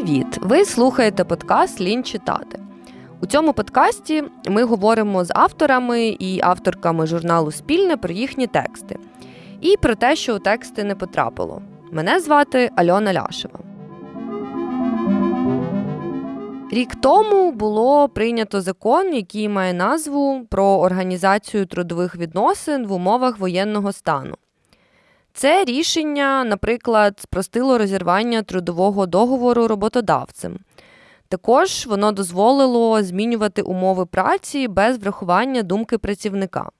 Привіт! Ви слухаєте подкаст Лінь читати. У цьому подкасті ми говоримо з авторами і авторками журналу Спільне про їхні тексти і про те, що у тексти не потрапило. Мене звати Альона Ляшева. Рік тому було прийнято закон, який має назву про організацію трудових відносин в умовах воєнного стану. Це рішення, наприклад, спростило розірвання трудового договору роботодавцем. Також воно дозволило змінювати умови праці без врахування думки працівника.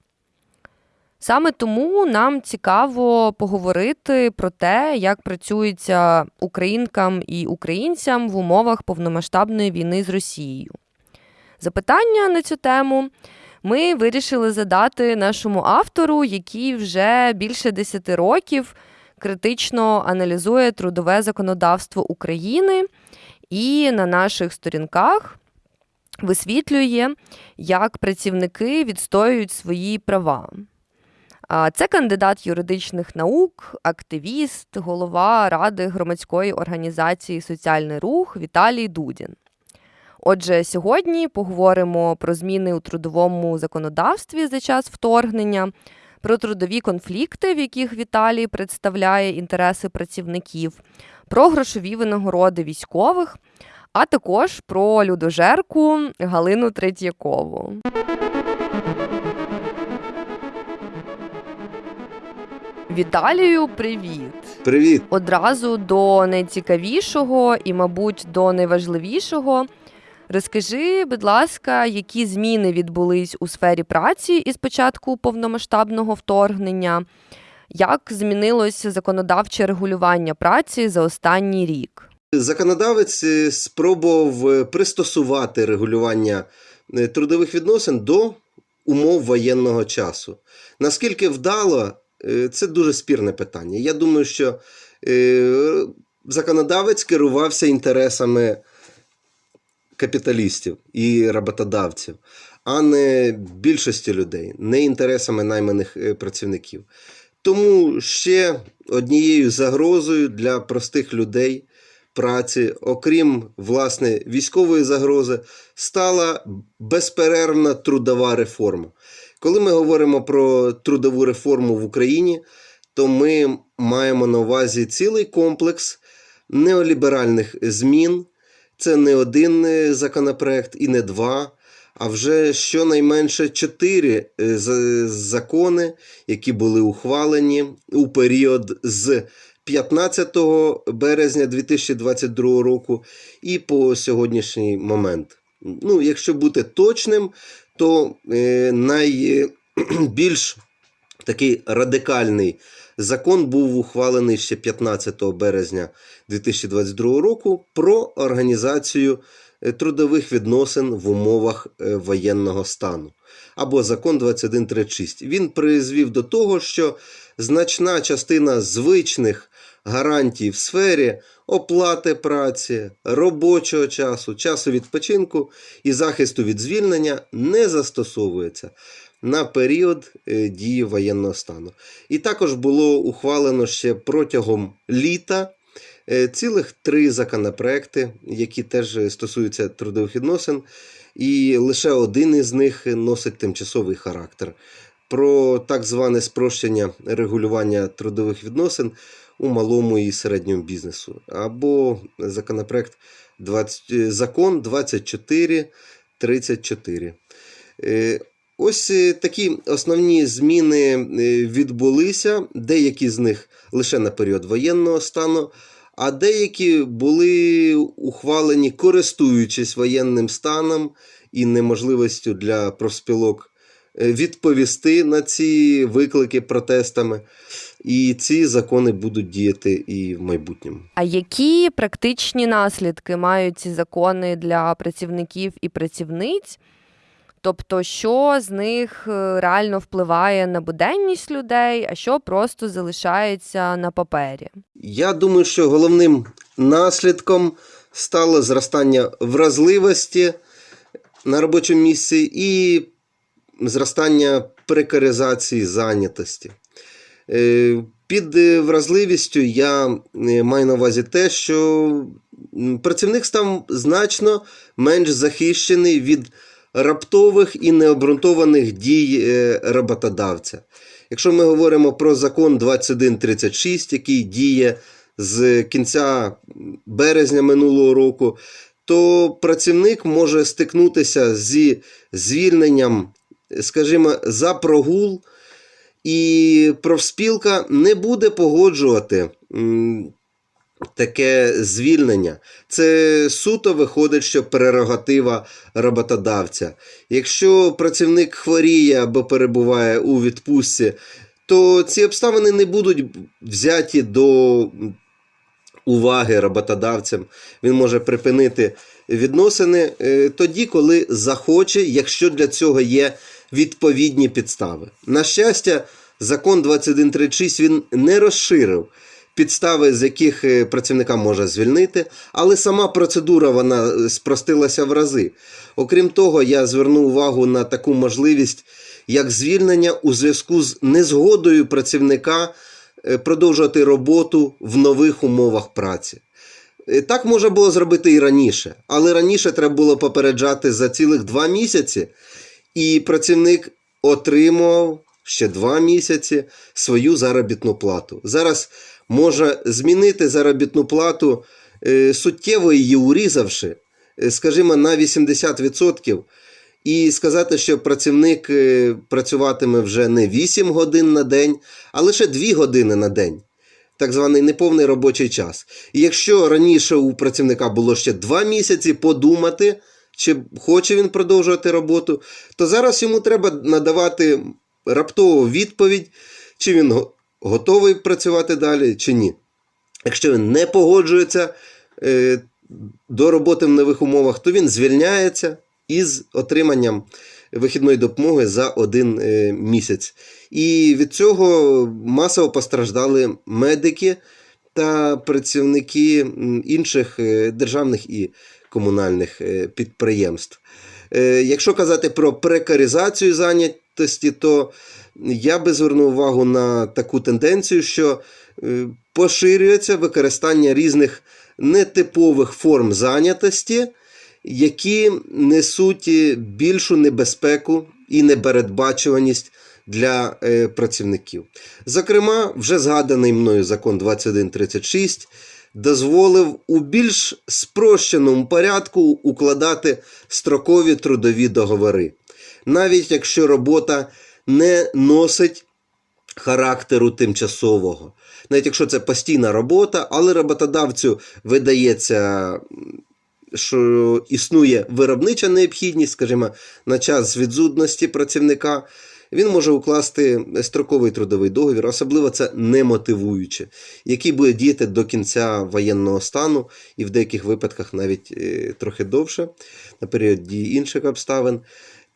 Саме тому нам цікаво поговорити про те, як працюється українкам і українцям в умовах повномасштабної війни з Росією. Запитання на цю тему ми вирішили задати нашому автору, який вже більше 10 років критично аналізує трудове законодавство України і на наших сторінках висвітлює, як працівники відстоюють свої права. Це кандидат юридичних наук, активіст, голова ради громадської організації Соціальний рух Віталій Дудін. Отже, сьогодні поговоримо про зміни у трудовому законодавстві за час вторгнення, про трудові конфлікти, в яких Віталій представляє інтереси працівників, про грошові винагороди військових, а також про людожерку Галину Третьякову. Віталію, привіт! Привіт! Одразу до найцікавішого і, мабуть, до найважливішого. Розкажи, будь ласка, які зміни відбулись у сфері праці із початку повномасштабного вторгнення? Як змінилося законодавче регулювання праці за останній рік? Законодавець е, спробував е, пристосувати регулювання е, трудових відносин до умов воєнного часу. Наскільки вдало, це дуже спірне питання. Я думаю, що законодавець керувався інтересами капіталістів і роботодавців, а не більшості людей, не інтересами найманих е, працівників. Тому ще однією загрозою для простих людей праці, окрім власне військової загрози, стала безперервна трудова реформа. Коли ми говоримо про трудову реформу в Україні, то ми маємо на увазі цілий комплекс неоліберальних змін, це не один е, законопроект і не два, а вже щонайменше чотири е, закони, які були ухвалені у період з 15 березня 2022 року і по сьогоднішній момент. Ну, Якщо бути точним, то е, найбільш такий радикальний Закон був ухвалений ще 15 березня 2022 року про організацію е, трудових відносин в умовах е, воєнного стану. Або закон 2136. Він призвів до того, що значна частина звичних гарантій в сфері оплати праці, робочого часу, часу відпочинку і захисту від звільнення не застосовується на період е, дії воєнного стану. І також було ухвалено ще протягом літа е, цілих три законопроекти, які теж стосуються трудових відносин, і лише один із них носить тимчасовий характер. Про так зване спрощення регулювання трудових відносин у малому і середньому бізнесу, або законопроект 20, е, закон 2434. Ось е, такі основні зміни е, відбулися, деякі з них лише на період воєнного стану, а деякі були ухвалені, користуючись воєнним станом і неможливістю для профспілок е, відповісти на ці виклики протестами. І ці закони будуть діяти і в майбутньому. А які практичні наслідки мають ці закони для працівників і працівниць? Тобто, що з них е, реально впливає на буденність людей, а що просто залишається на папері? Я думаю, що головним наслідком стало зростання вразливості на робочому місці і зростання прекаризації зайнятості. Е, під вразливістю я е, маю на увазі те, що працівник став значно менш захищений від раптових і необґрунтованих дій е, роботодавця. Якщо ми говоримо про закон 2136, який діє з кінця березня минулого року, то працівник може стикнутися зі звільненням, скажімо, за прогул, і профспілка не буде погоджувати таке звільнення. Це суто виходить, що прерогатива роботодавця. Якщо працівник хворіє або перебуває у відпустці, то ці обставини не будуть взяті до уваги роботодавцям. Він може припинити відносини е, тоді, коли захоче, якщо для цього є відповідні підстави. На щастя, закон 2136 він не розширив підстави, з яких е, працівника може звільнити, але сама процедура вона е, спростилася в рази. Окрім того, я зверну увагу на таку можливість, як звільнення у зв'язку з незгодою працівника е, продовжувати роботу в нових умовах праці. Так можна було зробити і раніше, але раніше треба було попереджати за цілих два місяці, і працівник отримував ще два місяці свою заробітну плату. Зараз може змінити заробітну плату, е, суттєво її урізавши, е, скажімо, на 80%. І сказати, що працівник е, працюватиме вже не 8 годин на день, а лише 2 години на день так званий неповний робочий час. І якщо раніше у працівника було ще два місяці подумати, чи хоче він продовжувати роботу, то зараз йому треба надавати раптову відповідь, чи він готовий працювати далі, чи ні. Якщо він не погоджується е, до роботи в нових умовах, то він звільняється із отриманням вихідної допомоги за один е, місяць. І від цього масово постраждали медики та працівники інших е, державних і комунальних підприємств. Якщо казати про прекаризацію зайнятості, то я би звернув увагу на таку тенденцію, що е, поширюється використання різних нетипових форм зайнятості, які несуть більшу небезпеку і непередбачуваність для е, працівників. Зокрема, вже згаданий мною закон 2136 дозволив у більш спрощеному порядку укладати строкові трудові договори, навіть якщо робота не носить характеру тимчасового. Навіть якщо це постійна робота, але роботодавцю видається, що існує виробнича необхідність, скажімо, на час відсутності працівника, він може укласти строковий трудовий договір, особливо це немотивуюче, який буде діяти до кінця воєнного стану і в деяких випадках навіть е, трохи довше, на період дії інших обставин.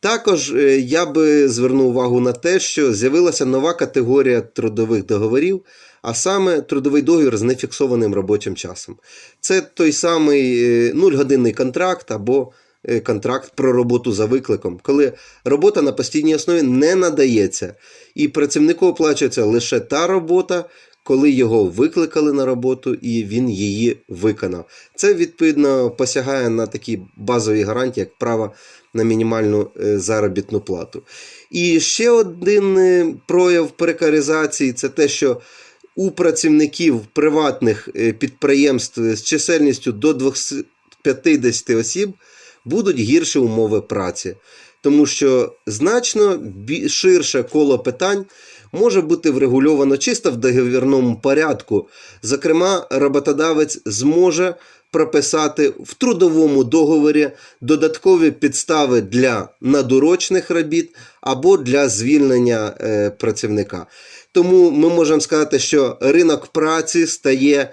Також е, я би звернув увагу на те, що з'явилася нова категорія трудових договорів, а саме трудовий договір з нефіксованим робочим часом. Це той самий е, нульгодинний контракт або е, контракт про роботу за викликом, коли робота на постійній основі не надається, і працівнику оплачується лише та робота, коли його викликали на роботу і він її виконав. Це відповідно посягає на такі базові гарантії, як право на мінімальну е, заробітну плату. І ще один е, прояв прекаризації це те, що у працівників приватних е, підприємств з чисельністю до 250 осіб будуть гірші умови праці, тому що значно ширше коло питань може бути врегульовано чисто в договірному порядку. Зокрема, роботодавець зможе прописати в трудовому договорі додаткові підстави для надурочних робіт або для звільнення е, працівника. Тому ми можемо сказати, що ринок праці стає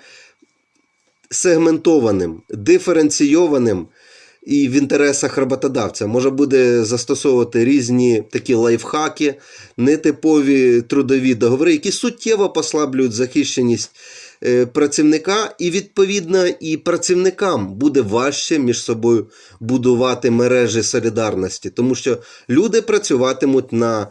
сегментованим, диференційованим і в інтересах роботодавця може буде застосовувати різні такі лайфхаки, нетипові трудові договори, які суттєво послаблюють захищеність працівника, і відповідно і працівникам буде важче між собою будувати мережі солідарності, тому що люди працюватимуть на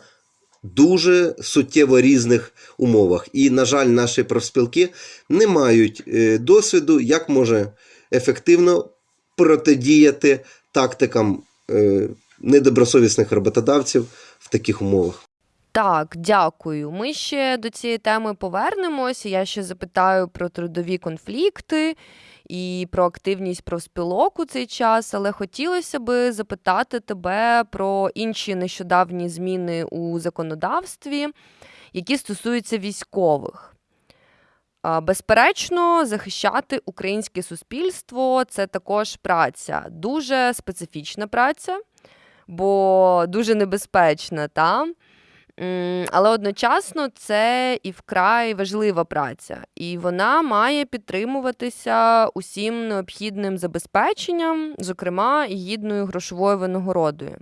дуже суттєво різних умовах. І, на жаль, наші профспілки не мають е, досвіду, як може ефективно протидіяти тактикам е, недобросовісних роботодавців в таких умовах. Так, дякую. Ми ще до цієї теми повернемось. Я ще запитаю про трудові конфлікти і про активність профспілок у цей час, але хотілося би запитати тебе про інші нещодавні зміни у законодавстві, які стосуються військових. Безперечно, захищати українське суспільство це також праця, дуже специфічна праця, бо дуже небезпечна, та? Але одночасно це і вкрай важлива праця, і вона має підтримуватися усім необхідним забезпеченням, зокрема гідною грошовою винагородою.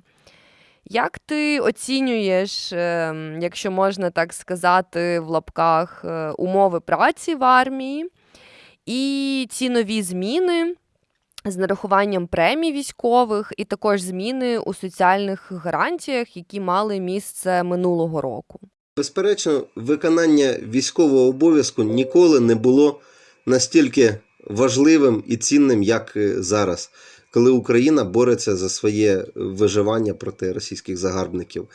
Як ти оцінюєш, ем, якщо можна так сказати, в лапках е, умови праці в армії і ці нові зміни з нарахуванням премій військових, і також зміни у соціальних гарантіях, які мали місце минулого року? Безперечно, виконання військового обов'язку ніколи не було настільки важливим і цінним, як е, зараз, коли Україна бореться за своє виживання проти російських загарбників.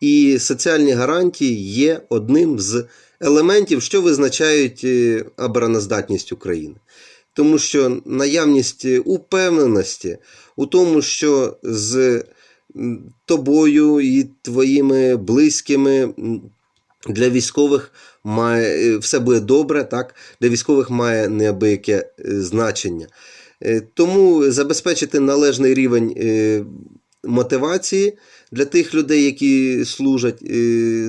І соціальні гарантії є одним з елементів, що визначають е, обороноздатність України. Тому що наявність е, упевненості у тому, що з тобою і твоїми близькими для військових має е, все буде добре, так? Для військових має неабияке е, значення. Тому забезпечити належний рівень мотивації для тих людей, які служать,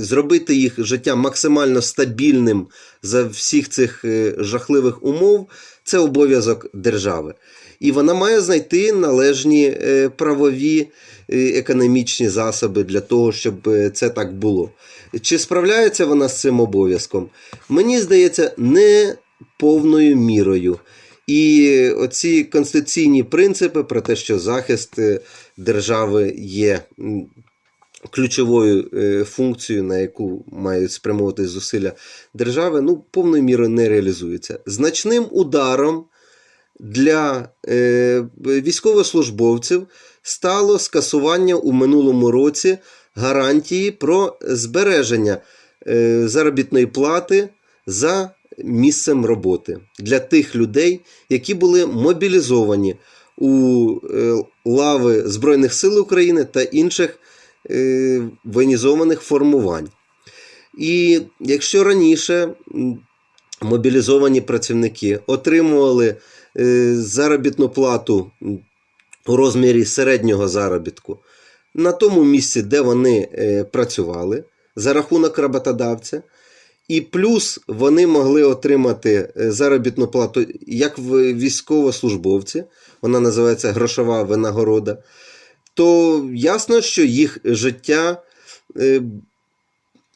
зробити їх життя максимально стабільним за всіх цих жахливих умов це обов'язок держави. І вона має знайти належні е, правові е, економічні засоби для того, щоб е, це так було. Чи справляється вона з цим обов'язком? Мені здається, не повною мірою. І оці конституційні принципи про те, що захист держави є ключовою е, функцією, на яку мають спрямовувати зусилля держави, ну, повною мірою не реалізується. Значним ударом для е, військовослужбовців стало скасування у минулому році гарантії про збереження е, заробітної плати за місцем роботи для тих людей, які були мобілізовані у лави Збройних сил України та інших воєнізованих формувань. І якщо раніше мобілізовані працівники отримували е, заробітну плату у розмірі середнього заробітку на тому місці, де вони е, працювали, за рахунок роботодавця, і плюс вони могли отримати е, заробітну плату як військовослужбовці, вона називається грошова винагорода, то ясно, що їх життя е,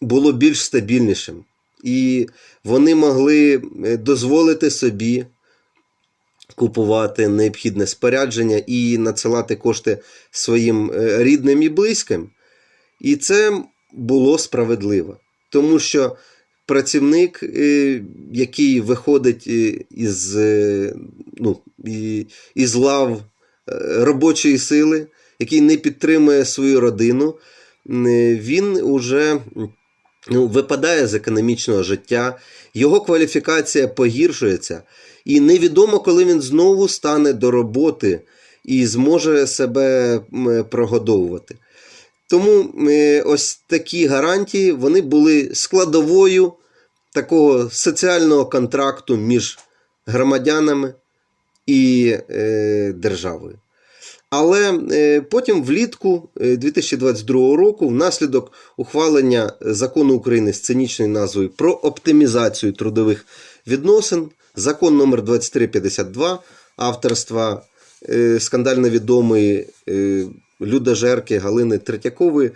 було більш стабільнішим. І вони могли е, дозволити собі купувати необхідне спорядження і надсилати кошти своїм е, рідним і близьким. І це було справедливо. Тому що працівник, який виходить із, ну, із лав робочої сили, який не підтримує свою родину, він уже ну, випадає з економічного життя, його кваліфікація погіршується, і невідомо, коли він знову стане до роботи і зможе себе прогодовувати. Тому ось такі гарантії вони були складовою такого соціального контракту між громадянами і е, державою. Але е, потім влітку е, 2022 року, внаслідок ухвалення закону України з цинічною назвою про оптимізацію трудових відносин, закон номер 2352 авторства е, скандально відомої е, людожерки Галини Третьякової,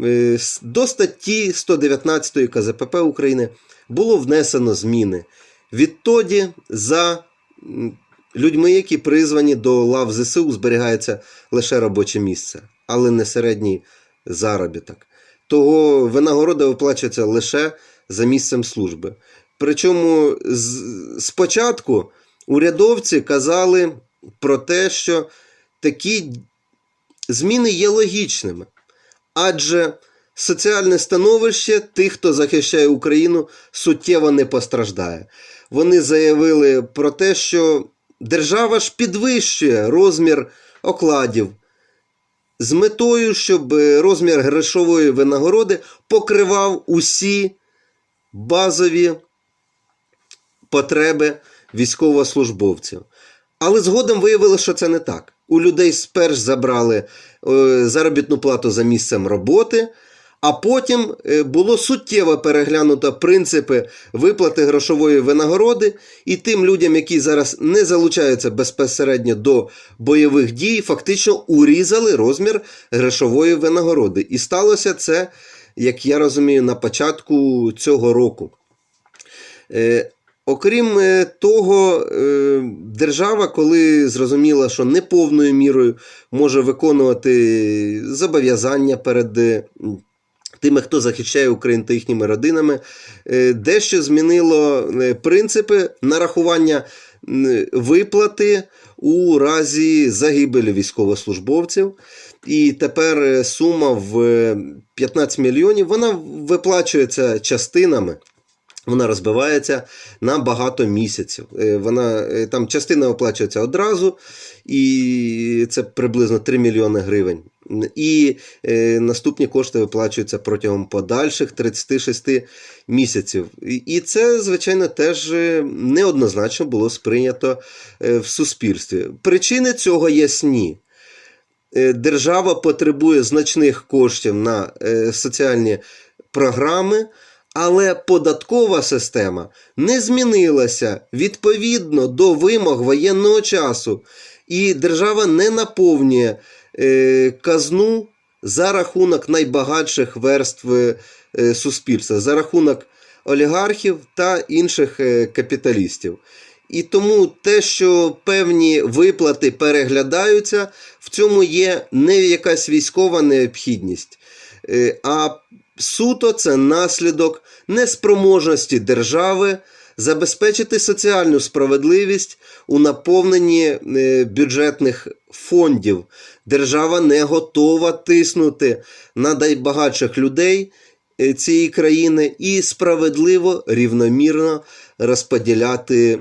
е, до статті 119 КЗПП України було внесено зміни. Відтоді за людьми, які призвані до лав ЗСУ, зберігається лише робоче місце, але не середній заробіток. Того винагорода виплачується лише за місцем служби. Причому спочатку урядовці казали про те, що такі зміни є логічними, адже соціальне становище тих, хто захищає Україну, суттєво не постраждає. Вони заявили про те, що держава ж підвищує розмір окладів з метою, щоб розмір грошової винагороди покривав усі базові потреби військовослужбовців. Але згодом виявилося, що це не так. У людей сперш забрали е, заробітну плату за місцем роботи, а потім е, було суттєво переглянуто принципи виплати грошової винагороди, і тим людям, які зараз не залучаються безпосередньо до бойових дій, фактично урізали розмір грошової винагороди. І сталося це, як я розумію, на початку цього року. Е, Окрім е, того, держава, коли зрозуміла, що не повною мірою може виконувати зобов'язання перед тими, хто захищає Україну та їхніми родинами, е, дещо змінило е, принципи нарахування виплати у разі загибелі військовослужбовців. І тепер е, сума в е, 15 мільйонів вона виплачується частинами. Вона розбивається на багато місяців. Вона там частина оплачується одразу, і це приблизно 3 мільйони гривень. І е, наступні кошти виплачуються протягом подальших 36 місяців. І- це, звичайно, теж е, неоднозначно було сприйнято е, в суспільстві. Причини цього ясні. Е, Держава потребує значних коштів на соціальні програми, але податкова система не змінилася відповідно до вимог воєнного часу, і держава не наповнює казну за рахунок найбагатших верств е, суспільства, за рахунок олігархів та інших е, капіталістів. І тому те, що певні виплати переглядаються, в цьому є не якась військова необхідність, е, а суто це наслідок неспроможності держави забезпечити соціальну справедливість у наповненні е, бюджетних фондів. Держава не готова тиснути на найбагатших людей е, цієї країни і справедливо рівномірно розподіляти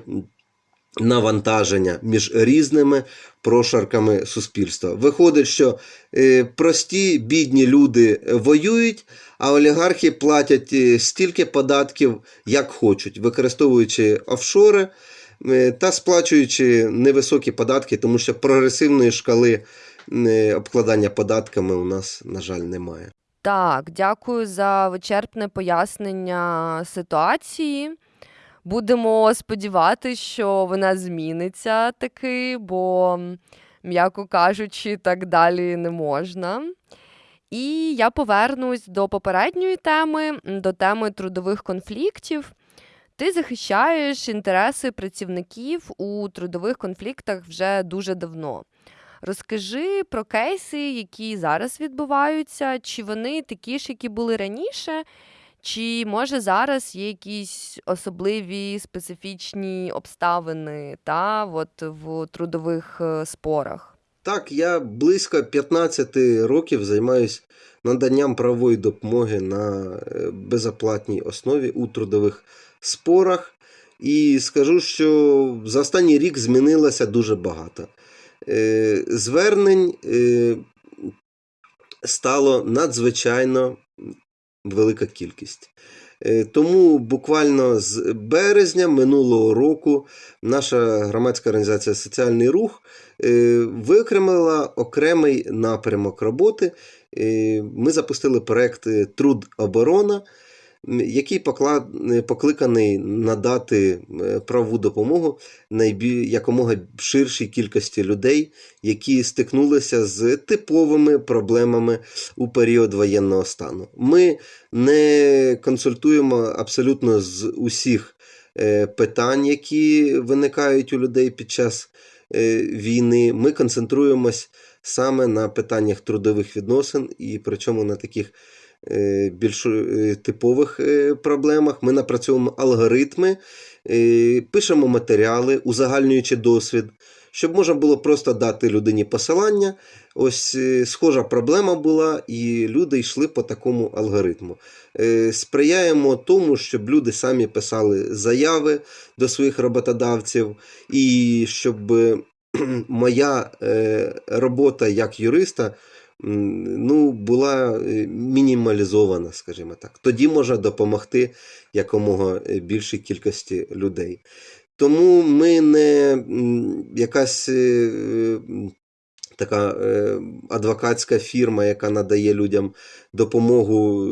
навантаження між різними прошарками суспільства. Виходить, що е, прості бідні люди воюють, а олігархи платять е, стільки податків, як хочуть, використовуючи офшори та сплачуючи невисокі податки, тому що прогресивної шкали обкладання податками у нас, на жаль, немає. Так, дякую за вичерпне пояснення ситуації. Будемо сподіватися, що вона зміниться таки, бо, м'яко кажучи, так далі не можна. І я повернусь до попередньої теми, до теми трудових конфліктів. Ти захищаєш інтереси працівників у трудових конфліктах вже дуже давно. Розкажи про кейси, які зараз відбуваються, чи вони такі ж, які були раніше, чи може зараз є якісь особливі специфічні обставини та, от, в трудових е, спорах? Так, я близько 15 років займаюся наданням правової допомоги на е, безоплатній основі у трудових спорах. І скажу, що за останній рік змінилося дуже багато. Е, Звернень е, стало надзвичайно велика кількість. Е, Тому буквально з березня минулого року наша громадська організація Соціальний рух виокремила окремий напрямок роботи. Ми запустили проект Труд оборона, який е, покликаний надати е, правову допомогу найбі- якомога ширшій кількості людей, які стикнулися з типовими проблемами у період воєнного стану. Ми не консультуємо абсолютно з усіх е, питань, які виникають у людей під час війни. Ми концентруємось саме на питаннях трудових відносин, і причому на таких більш е, типових е, проблемах. Ми напрацьовуємо алгоритми, е, пишемо матеріали, узагальнюючи досвід, щоб можна було просто дати людині посилання. Ось е, схожа проблема була, і люди йшли по такому алгоритму. Е, Сприяємо тому, щоб люди самі писали заяви до своїх роботодавців, і щоб е, моя е, робота як юриста ну, була е, мінімалізована, скажімо так. Тоді можна допомогти якомога е, більшій кількості людей. Тому ми не якась е, така адвокатська фірма, яка надає людям допомогу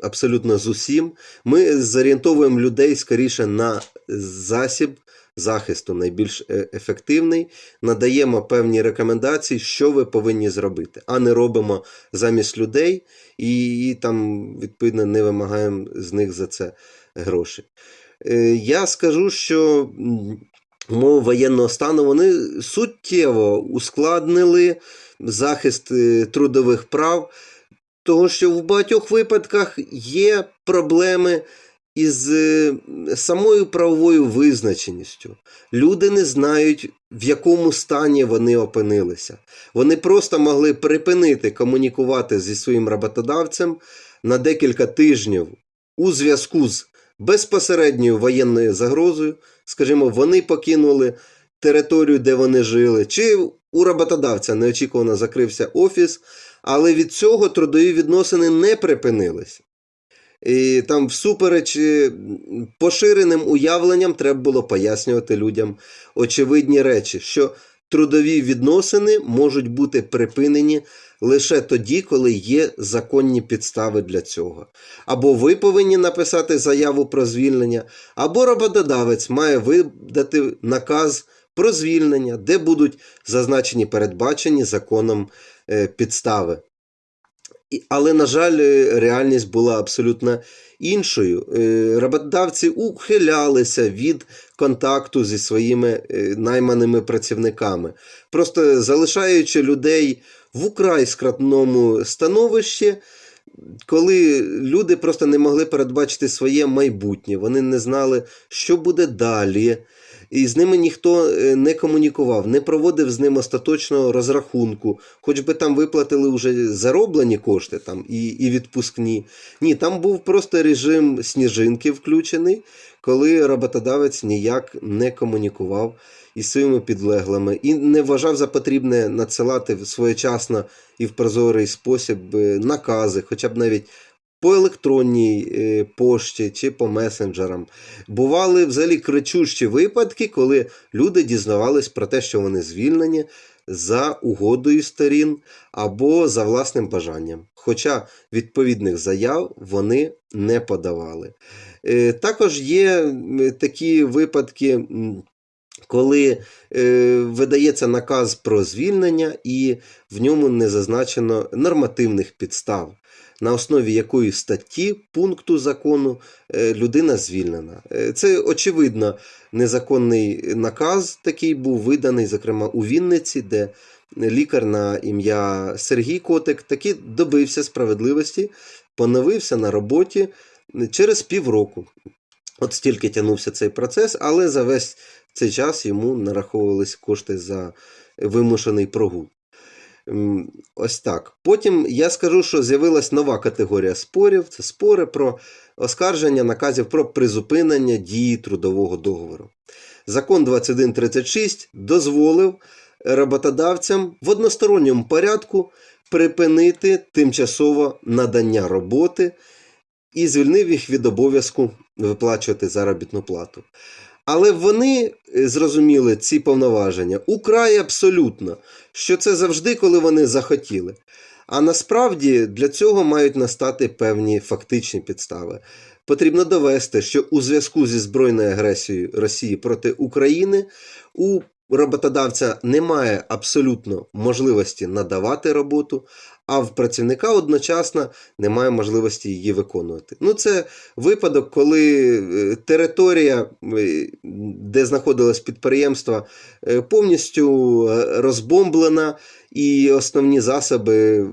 абсолютно з усім. Ми зорієнтовуємо людей скоріше на засіб захисту, найбільш е, ефективний, надаємо певні рекомендації, що ви повинні зробити, а не робимо замість людей і, і там, відповідно, не вимагаємо з них за це гроші. Е, Я скажу, що умови воєнного стану вони суттєво ускладнили захист е, трудових прав, тому що в багатьох випадках є проблеми із е, самою правовою визначеністю. Люди не знають, в якому стані вони опинилися. Вони просто могли припинити комунікувати зі своїм роботодавцем на декілька тижнів у зв'язку з безпосередньою воєнною загрозою. Скажімо, вони покинули територію, де вони жили, чи у роботодавця неочікувано закрився офіс, але від цього трудові відносини не припинилися. І там, всупереч е, поширеним уявленням, треба було пояснювати людям очевидні речі, що трудові відносини можуть бути припинені лише тоді, коли є законні підстави для цього. Або ви повинні написати заяву про звільнення, або роботодавець має видати наказ про звільнення, де будуть зазначені передбачені законом е, підстави. Але, на жаль, е, реальність була абсолютно іншою. Е, Роботодавці ухилялися від контакту зі своїми е, найманими працівниками, просто залишаючи людей в украй скратному становищі, коли люди просто не могли передбачити своє майбутнє, вони не знали, що буде далі. І з ними ніхто е, не комунікував, не проводив з ним остаточного розрахунку, хоч би там виплатили вже зароблені кошти там, і, і відпускні. Ні, там був просто режим сніжинки включений, коли роботодавець ніяк не комунікував із своїми підлеглими і не вважав за потрібне надсилати своєчасно і в прозорий спосіб е, накази, хоча б навіть по електронній е, пошті чи по месенджерам. Бували взагалі кричущі випадки, коли люди дізнавались про те, що вони звільнені за угодою сторін або за власним бажанням. Хоча відповідних заяв вони не подавали. Е, Також є такі випадки. Коли е, видається наказ про звільнення, і в ньому не зазначено нормативних підстав, на основі якої статті пункту закону е, людина звільнена. Е, Це очевидно незаконний наказ такий був виданий, зокрема у Вінниці, де лікар на ім'я Сергій Котик таки добився справедливості, поновився на роботі через півроку. От стільки тягнувся цей процес, але за весь цей час йому нараховувались кошти за вимушений прогул. Ось так. Потім я скажу, що з'явилась нова категорія спорів. Це спори про оскарження наказів про призупинення дії трудового договору. Закон 2136 дозволив роботодавцям в односторонньому порядку припинити тимчасово надання роботи і звільнив їх від обов'язку виплачувати заробітну плату. Але вони е, зрозуміли ці повноваження украй абсолютно, що це завжди, коли вони захотіли. А насправді для цього мають настати певні фактичні підстави. Потрібно довести, що у зв'язку зі збройною агресією Росії проти України у роботодавця немає абсолютно можливості надавати роботу, а в працівника одночасно немає можливості її виконувати. Ну, це випадок, коли е, територія, е, де знаходилось підприємство, е, повністю розбомблена, і основні засоби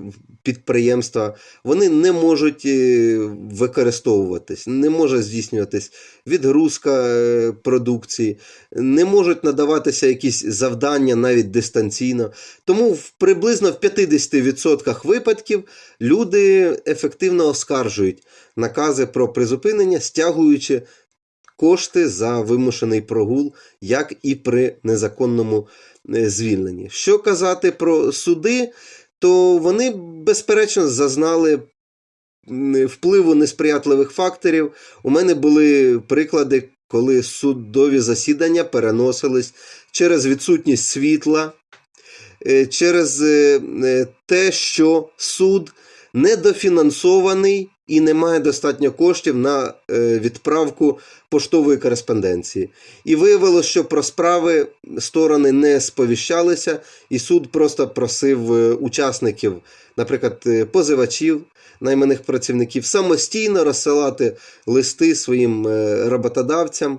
підприємства, вони не можуть е, використовуватись, не може здійснюватись відгрузка е, продукції, не можуть надаватися якісь завдання навіть дистанційно. Тому в приблизно в 50% випадків люди ефективно оскаржують накази про призупинення, стягуючи кошти за вимушений прогул, як і при незаконному е, звільненні. Що казати про суди, то вони, безперечно, зазнали впливу несприятливих факторів. У мене були приклади, коли судові засідання переносились через відсутність світла, е, через е, е, те, що суд недофінансований і не має достатньо коштів на е, відправку поштової кореспонденції. І виявилося, що про справи сторони не сповіщалися, і суд просто просив е, учасників, наприклад, е, позивачів, найманих працівників, самостійно розсилати листи своїм роботодавцям.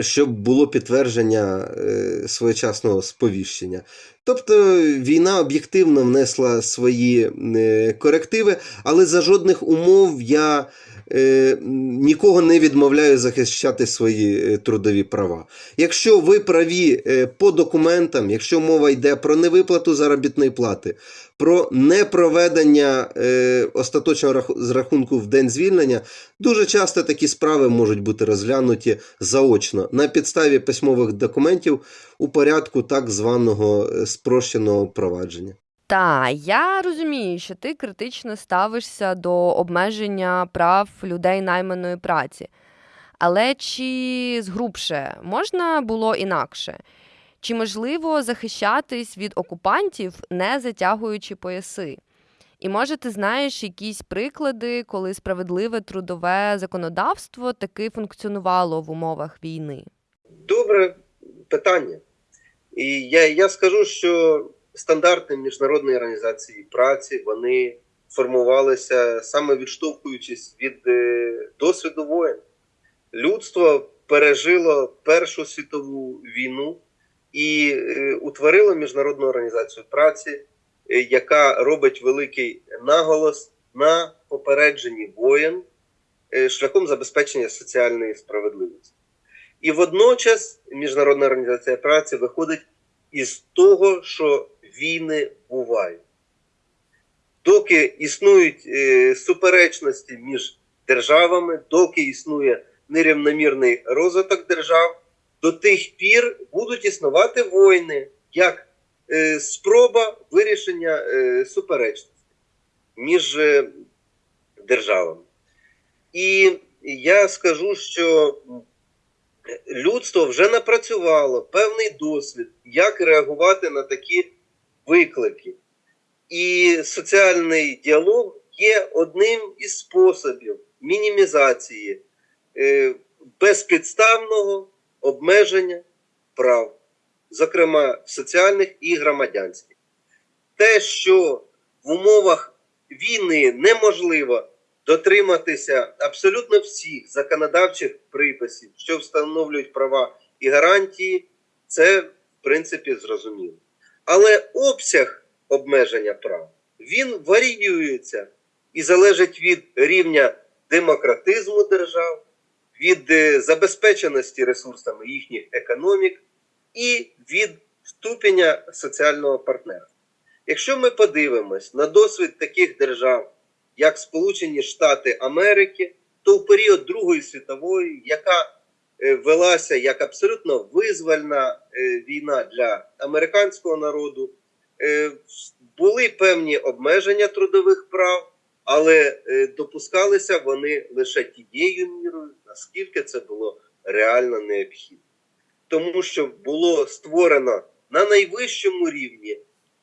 Щоб було підтвердження е, своєчасного сповіщення. Тобто війна об'єктивно внесла свої е, корективи, але за жодних умов я е, нікого не відмовляю захищати свої трудові права. Якщо ви праві по документам, якщо мова йде про невиплату заробітної плати, про непроведення е, остаточного раху- зрахунку в день звільнення, дуже часто такі справи можуть бути розглянуті заочно на підставі письмових документів у порядку так званого е, спрощеного провадження. Та я розумію, що ти критично ставишся до обмеження прав людей найманої праці. Але чи згрубше можна було інакше? Чи можливо захищатись від окупантів, не затягуючи пояси? І може ти знаєш якісь приклади, коли справедливе трудове законодавство таки функціонувало в умовах війни? Добре питання. І я, я скажу, що стандарти Міжнародної організації праці вони формувалися саме відштовхуючись від е, досвіду воєн. Людство пережило Першу світову війну і е, утворило Міжнародну організацію праці, е, яка робить великий наголос на попередженні воєн е, шляхом забезпечення соціальної справедливості. І водночас Міжнародна організація праці виходить із того, що війни бувають. Доки існують суперечності між державами, доки існує нерівномірний розвиток держав, до тих пір будуть існувати війни як е, спроба вирішення е, суперечностей між е, державами. І я скажу, що людство вже напрацювало певний досвід, як реагувати на такі виклики. І соціальний діалог є одним із способів мінімізації е, безпідставного обмеження прав, зокрема соціальних і громадянських. Те, що в умовах війни неможливо дотриматися абсолютно всіх законодавчих приписів, що встановлюють права і гарантії, це в принципі зрозуміло. Але обсяг обмеження прав він варіюється і залежить від рівня демократизму держав, від е, забезпеченості ресурсами їхніх економік і від ступеня соціального партнерства. Якщо ми подивимось на досвід таких держав, як Сполучені Штати Америки, то в період Другої світової, яка е, велася як абсолютно визвольна е, війна для американського народу, були певні обмеження трудових прав, але допускалися вони лише тією мірою, наскільки це було реально необхідно. Тому що було створено на найвищому рівні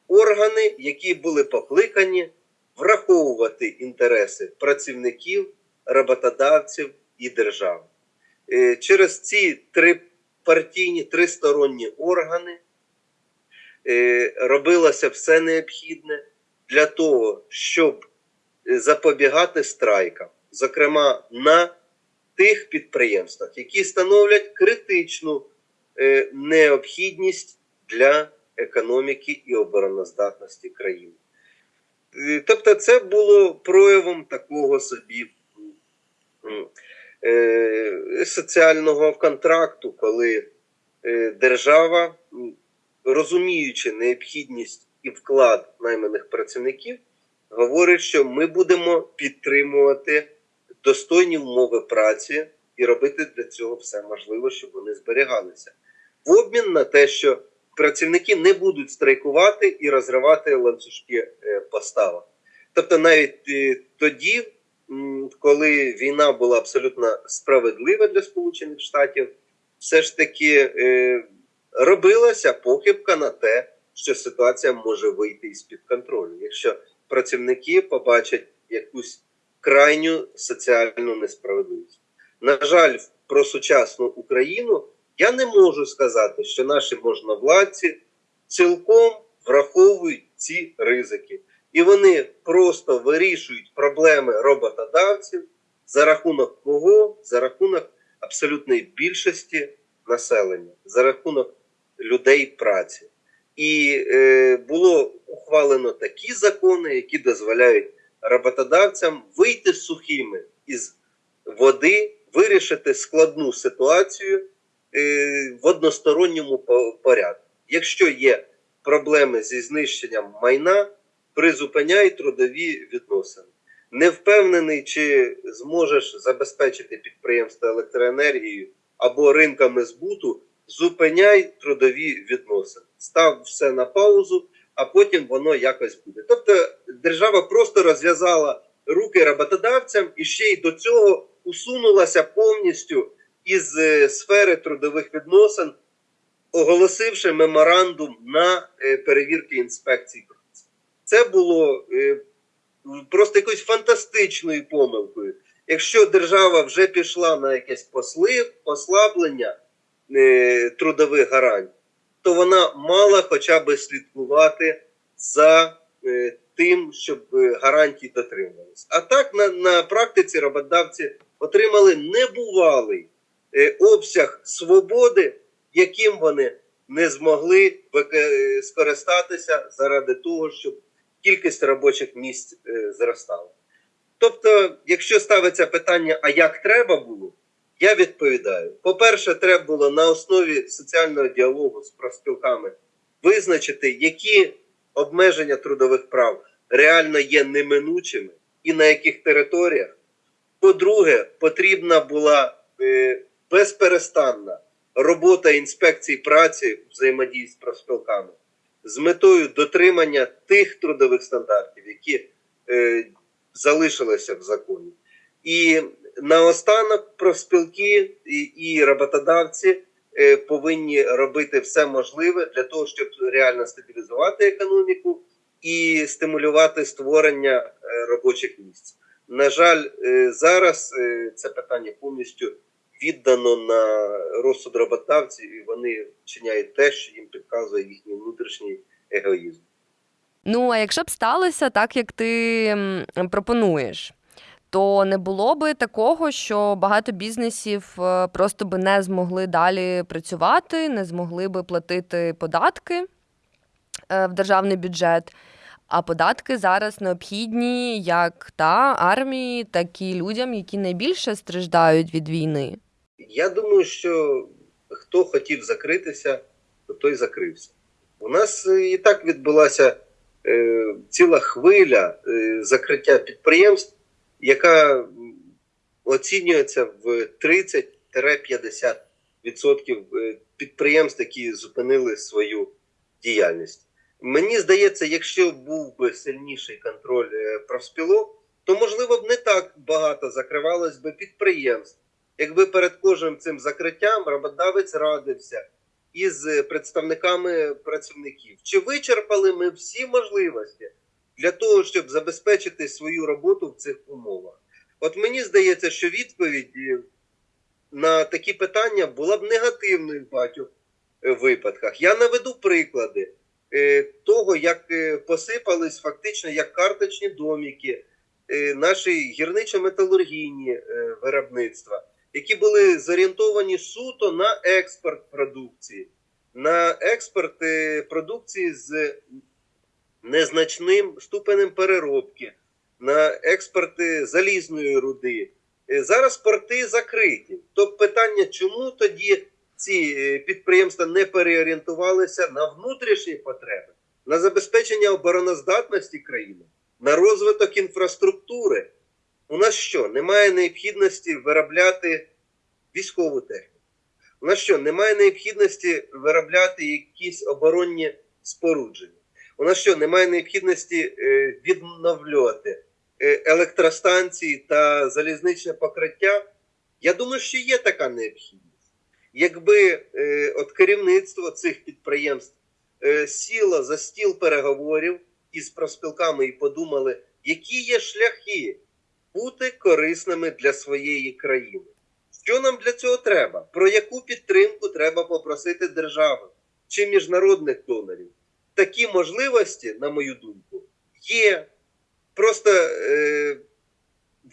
органи, які були покликані враховувати інтереси працівників, роботодавців і держави. Е, Через ці три партійні, тристоронні органи е, робилося все необхідне для того, щоб е, запобігати страйкам, зокрема на тих підприємствах, які становлять критичну е, необхідність для економіки і обороноздатності країни. Е, Тобто, це було проявом такого собі е, соціального контракту, коли держава, розуміючи необхідність і вклад найманих працівників, говорить, що ми будемо підтримувати достойні умови праці і робити для цього все можливе, щоб вони зберігалися. В обмін на те, що працівники не будуть страйкувати і розривати ланцюжки е, поставок. Тобто, навіть е, тоді, коли війна була абсолютно справедлива для Сполучених Штатів, все ж таки е, робилася похибка на те, що ситуація може вийти із-під контролю. Якщо працівники побачать якусь крайню соціальну несправедливість. На жаль, про сучасну Україну я не можу сказати, що наші можновладці цілком враховують ці ризики. І вони просто вирішують проблеми роботодавців за рахунок кого? За рахунок абсолютної більшості населення, за рахунок людей праці. І е, було ухвалено такі закони, які дозволяють роботодавцям вийти сухими із води, вирішити складну ситуацію е, в односторонньому порядку. Якщо є проблеми зі знищенням майна, призупиняй трудові відносини. Не впевнений, чи зможеш забезпечити підприємство електроенергією або ринками збуту, зупиняй трудові відносини. Став все на паузу, а потім воно якось буде. Тобто держава просто розв'язала руки роботодавцям і ще й до цього усунулася повністю із е, сфери трудових відносин, оголосивши меморандум на е, перевірки інспекцій праці. Це було е, просто якоюсь фантастичною помилкою. Якщо держава вже пішла на якесь послаблення трудових гарантій, то вона мала хоча б слідкувати за е, тим, щоб е, гарантії дотримувалися. А так на, на практиці роботодавці отримали небувалий е, обсяг свободи, яким вони не змогли е, скористатися заради того, щоб кількість робочих місць е, зростала. Тобто, якщо ставиться питання, а як треба було, я відповідаю: по-перше, треба було на основі соціального діалогу з профспілками визначити, які обмеження трудових прав реально є неминучими і на яких територіях. По-друге, потрібна була е, безперестанна робота інспекцій праці взаємодії з профспілками з метою дотримання тих трудових стандартів, які е, залишилися в законі. І наостанок профспілки і, і роботодавці е, повинні робити все можливе для того, щоб реально стабілізувати економіку і стимулювати створення е, робочих місць. На жаль, е, зараз е, це питання повністю віддано на розсуд роботодавців, і вони вчиняють те, що їм підказує їхній внутрішній егоїзм. Ну, а якщо б сталося так, як ти пропонуєш, то не було би такого, що багато бізнесів е, просто би не змогли далі працювати, не змогли би платити податки е, в державний бюджет. А податки зараз необхідні як та армії, так і людям, які найбільше страждають від війни. Я думаю, що хто хотів закритися, то той закрився. У нас е, і так відбулася е, ціла хвиля е, закриття підприємств, яка оцінюється в 30-50% е, підприємств, які зупинили свою діяльність. Мені здається, якщо був би сильніший контроль е, профспілок, то можливо б не так багато закривалось би підприємств. Якби перед кожним цим закриттям роботодавець радився із представниками працівників, чи вичерпали ми всі можливості для того, щоб забезпечити свою роботу в цих умовах? От мені здається, що відповідь е, на такі питання була б негативною в багатьох е, випадках. Я наведу приклади е, того, як посипались фактично як карточні доміки наші гірничо-металургійні виробництва, які були зорієнтовані суто на експорт продукції, на експорт продукції з незначним ступенем переробки, на експорти залізної руди. Е, Зараз порти закриті. Тобто питання, чому тоді ці е, підприємства не переорієнтувалися на внутрішні потреби, на забезпечення обороноздатності країни, на розвиток інфраструктури. У нас що? Немає необхідності виробляти військову техніку. У нас що? Немає необхідності виробляти якісь оборонні спорудження. У нас що? Немає необхідності е, відновлювати е, електростанції та залізничне покриття. Я думаю, що є така необхідність. Якби е, от керівництво цих підприємств сіло за стіл переговорів із профспілками і подумали, які є шляхи бути корисними для своєї країни. Що нам для цього треба? Про яку підтримку треба попросити держави чи міжнародних донорів? Такі можливості, на мою думку, є. Просто е,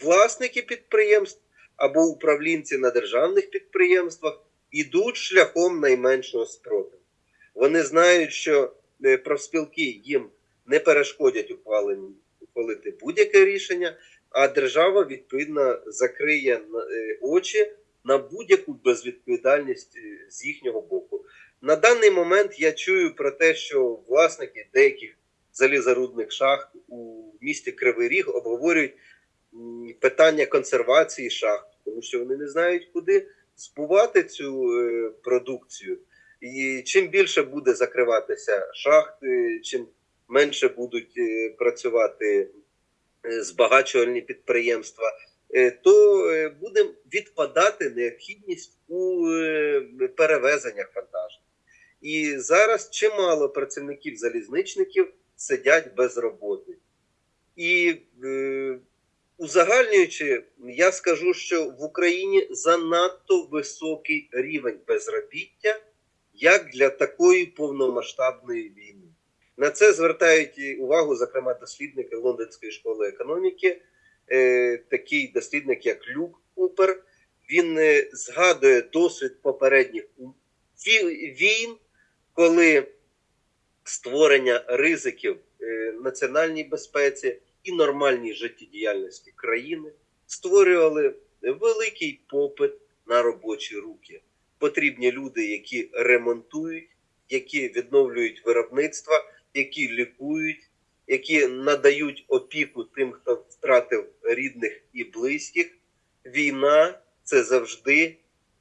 власники підприємств або управлінці на державних підприємствах ідуть шляхом найменшого спротиву. Вони знають, що е, профспілки їм не перешкодять ухвалити будь-яке рішення, а держава відповідно закриє е, очі на будь-яку безвідповідальність е, з їхнього боку. На даний момент я чую про те, що власники деяких залізорудних шахт у місті Кривий Ріг обговорюють питання консервації шахт, тому що вони не знають, куди збувати цю е, продукцію. І чим більше буде закриватися шахт, е, чим менше будуть е, працювати збагачувальні підприємства, то буде відпадати необхідність у перевезеннях вантажних. І зараз чимало працівників-залізничників сидять без роботи. І е, узагальнюючи, я скажу, що в Україні занадто високий рівень безробіття, як для такої повномасштабної війни. На це звертають увагу, зокрема, дослідники Лондонської школи економіки, е, такий дослідник, як Люк Купер. Він е, згадує досвід попередніх війн, коли створення ризиків е, національній безпеці і нормальній життєдіяльності країни створювали великий попит на робочі руки. Потрібні люди, які ремонтують, які відновлюють виробництва, які лікують, які надають опіку тим, хто втратив рідних і близьких. Війна це завжди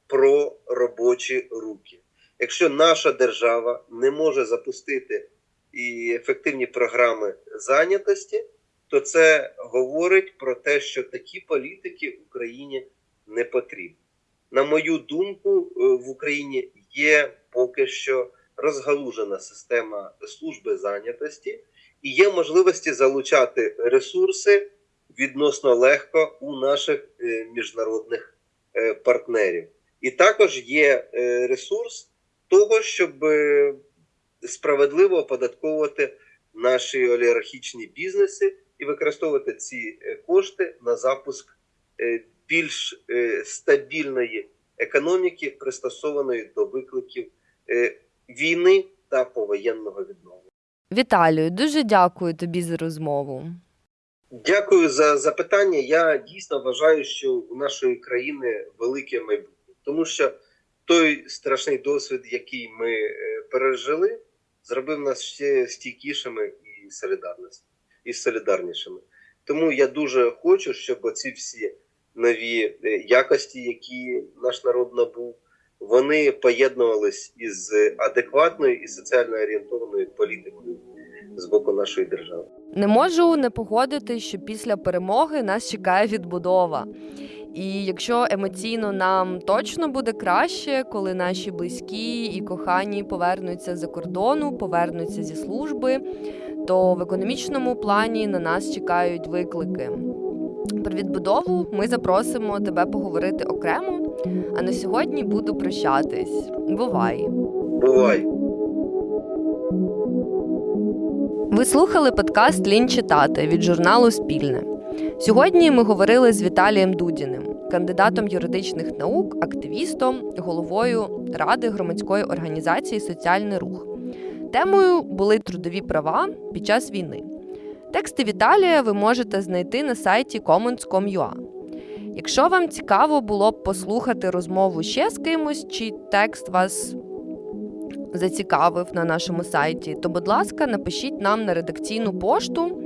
про робочі руки. Якщо наша держава не може запустити і ефективні програми зайнятості, то це говорить про те, що такі політики Україні не потрібні. На мою думку, е, в Україні є поки що розгалужена система служби зайнятості і є можливості залучати ресурси відносно легко у наших е, міжнародних е, партнерів. І також є ресурс того, щоб е, справедливо оподатковувати наші олігархічні бізнеси і використовувати ці е, кошти на запуск е, більш стабільної економіки, пристосованої до викликів війни та повоєнного відновлення. Віталію, дуже дякую тобі за розмову. Дякую за запитання. Я дійсно вважаю, що у нашої країни велике майбутнє, тому що той страшний досвід, який ми е, пережили, зробив нас ще стійкішими і і солідарнішими. Тому я дуже хочу, щоб оці всі нові е, якості, які наш народ набув, вони поєднувались із адекватною і соціально орієнтованою політикою з боку нашої держави. Не можу не погодити, що після перемоги нас чекає відбудова. І якщо емоційно нам точно буде краще, коли наші близькі і кохані повернуться за кордону, повернуться зі служби, то в економічному плані на нас чекають виклики. Про відбудову ми запросимо тебе поговорити окремо. А на сьогодні буду прощатись. Бувай! Бувай! Ви слухали подкаст Лінь читати від журналу Спільне. Сьогодні ми говорили з Віталієм Дудіним, кандидатом юридичних наук, активістом, головою ради громадської організації Соціальний рух. Темою були трудові права під час війни. Тексти Віталія ви можете знайти на сайті commons.com.ua. Якщо вам цікаво було б послухати розмову ще з кимось, чи текст вас зацікавив на нашому сайті, то, будь ласка, напишіть нам на редакційну пошту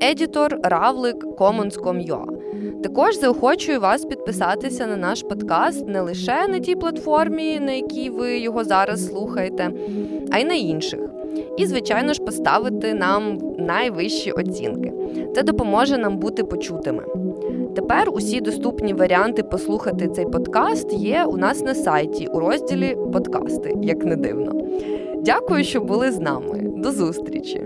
editor.ravlik.commons.com.ua. Також заохочую вас підписатися на наш подкаст не лише на тій платформі, на якій ви його зараз слухаєте, а й на інших. І, звичайно ж, поставити нам найвищі оцінки. Це допоможе нам бути почутими. Тепер усі доступні варіанти послухати цей подкаст є у нас на сайті у розділі Подкасти, як не дивно. Дякую, що були з нами. До зустрічі!